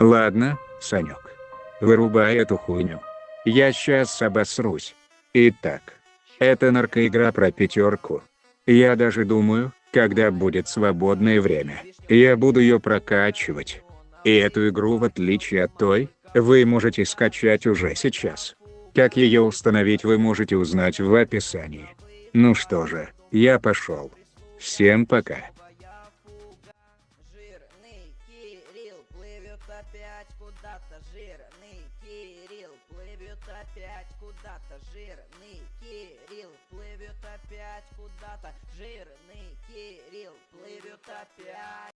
Ладно, Санек. Вырубай эту хуйню. Я сейчас обосрусь. Итак. Это наркоигра про пятерку. Я даже думаю, когда будет свободное время, я буду ее прокачивать. И эту игру в отличие от той, вы можете скачать уже сейчас. Как ее установить вы можете узнать в описании. Ну что же, я пошел. Всем пока. Опять куда-то. Жирный Кирилл плывет опять куда-то. Жирный Кирилл плывет опять куда-то. Жирный Кирилл.